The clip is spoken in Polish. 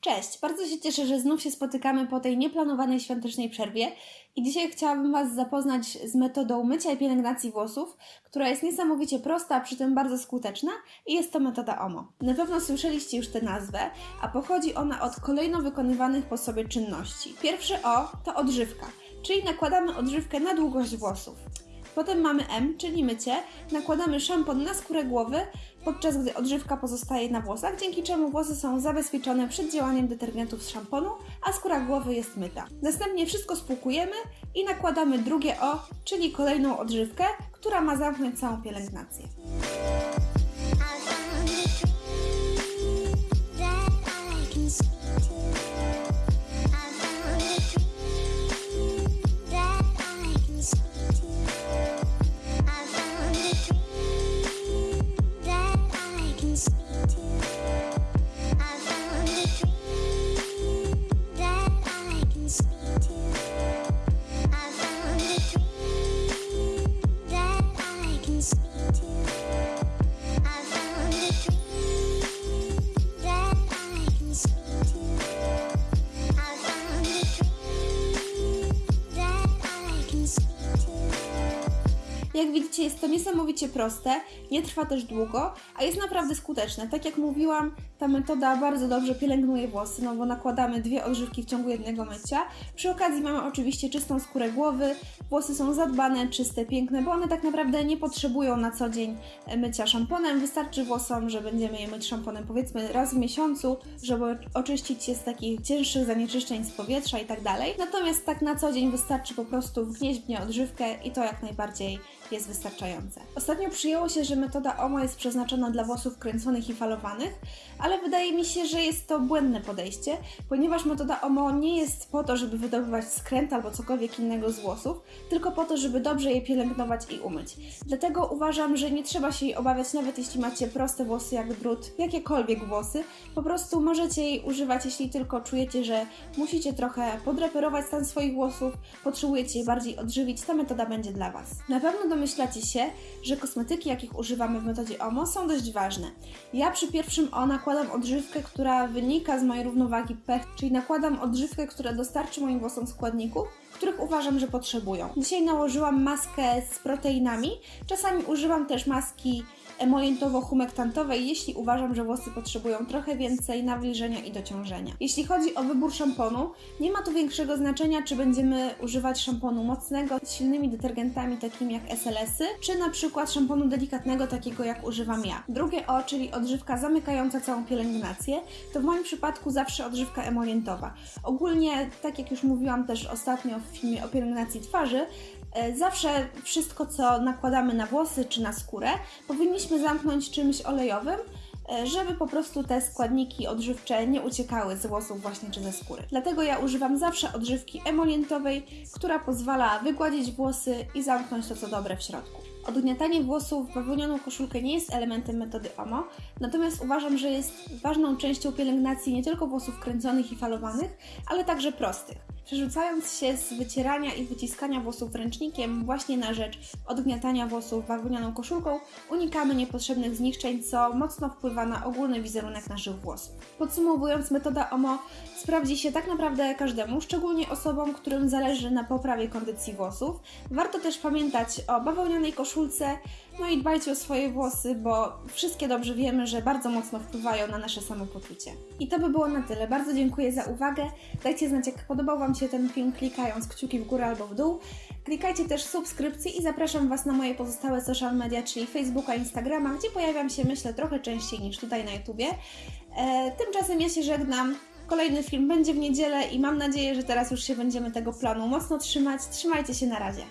Cześć, bardzo się cieszę, że znów się spotykamy po tej nieplanowanej świątecznej przerwie i dzisiaj chciałabym Was zapoznać z metodą mycia i pielęgnacji włosów, która jest niesamowicie prosta, a przy tym bardzo skuteczna i jest to metoda OMO. Na pewno słyszeliście już tę nazwę, a pochodzi ona od kolejno wykonywanych po sobie czynności. Pierwsze O to odżywka, czyli nakładamy odżywkę na długość włosów. Potem mamy M, czyli mycie. Nakładamy szampon na skórę głowy, podczas gdy odżywka pozostaje na włosach, dzięki czemu włosy są zabezpieczone przed działaniem detergentów z szamponu, a skóra głowy jest myta. Następnie wszystko spłukujemy i nakładamy drugie O, czyli kolejną odżywkę, która ma zamknąć całą pielęgnację. Jak widzicie, jest to niesamowicie proste, nie trwa też długo, a jest naprawdę skuteczne. Tak jak mówiłam, ta metoda bardzo dobrze pielęgnuje włosy, no bo nakładamy dwie odżywki w ciągu jednego mycia. Przy okazji mamy oczywiście czystą skórę głowy, włosy są zadbane, czyste, piękne, bo one tak naprawdę nie potrzebują na co dzień e, mycia szamponem. Wystarczy włosom, że będziemy je myć szamponem powiedzmy raz w miesiącu, żeby oczyścić je z takich cięższych zanieczyszczeń z powietrza i tak dalej. Natomiast tak na co dzień wystarczy po prostu wgnieść w nie odżywkę i to jak najbardziej jest wystarczające. Ostatnio przyjęło się, że metoda OMO jest przeznaczona dla włosów kręconych i falowanych, ale wydaje mi się, że jest to błędne podejście, ponieważ metoda OMO nie jest po to, żeby wydobywać skręt albo cokolwiek innego z włosów, tylko po to, żeby dobrze je pielęgnować i umyć. Dlatego uważam, że nie trzeba się jej obawiać, nawet jeśli macie proste włosy jak drut, jakiekolwiek włosy. Po prostu możecie jej używać, jeśli tylko czujecie, że musicie trochę podreperować stan swoich włosów, potrzebujecie je bardziej odżywić, ta metoda będzie dla Was. Na pewno domyślacie się, że kosmetyki, jakich używamy w metodzie OMO, są dość ważne. Ja przy pierwszym O nakładam odżywkę, która wynika z mojej równowagi pH, czyli nakładam odżywkę, która dostarczy moim włosom składników, których uważam, że potrzebują. Dzisiaj nałożyłam maskę z proteinami. Czasami używam też maski emolientowo-humektantowej, jeśli uważam, że włosy potrzebują trochę więcej nawilżenia i dociążenia. Jeśli chodzi o wybór szamponu, nie ma tu większego znaczenia, czy będziemy używać szamponu mocnego z silnymi detergentami takimi jak SLS-y, czy na przykład szamponu delikatnego takiego jak używam ja. Drugie O, czyli odżywka zamykająca całą pielęgnację, to w moim przypadku zawsze odżywka emolientowa. Ogólnie, tak jak już mówiłam też ostatnio w filmie o pielęgnacji twarzy, Zawsze wszystko, co nakładamy na włosy czy na skórę, powinniśmy zamknąć czymś olejowym, e, żeby po prostu te składniki odżywcze nie uciekały z włosów właśnie czy ze skóry. Dlatego ja używam zawsze odżywki emolientowej, która pozwala wygładzić włosy i zamknąć to, co dobre w środku. Odgniatanie włosów w bawełnianą koszulkę nie jest elementem metody OMO, natomiast uważam, że jest ważną częścią pielęgnacji nie tylko włosów kręconych i falowanych, ale także prostych. Przerzucając się z wycierania i wyciskania włosów ręcznikiem właśnie na rzecz odgniatania włosów bawełnianą koszulką, unikamy niepotrzebnych zniszczeń, co mocno wpływa na ogólny wizerunek naszych włosów. Podsumowując, metoda OMO sprawdzi się tak naprawdę każdemu, szczególnie osobom, którym zależy na poprawie kondycji włosów. Warto też pamiętać o bawełnianej koszulce, no i dbajcie o swoje włosy, bo wszystkie dobrze wiemy, że bardzo mocno wpływają na nasze samopoczucie. I to by było na tyle. Bardzo dziękuję za uwagę. Dajcie znać, jak podobał Wam się ten film, klikając kciuki w górę albo w dół. Klikajcie też subskrypcję i zapraszam Was na moje pozostałe social media, czyli Facebooka, Instagrama, gdzie pojawiam się, myślę, trochę częściej niż tutaj na YouTubie. E, tymczasem ja się żegnam. Kolejny film będzie w niedzielę i mam nadzieję, że teraz już się będziemy tego planu mocno trzymać. Trzymajcie się na razie.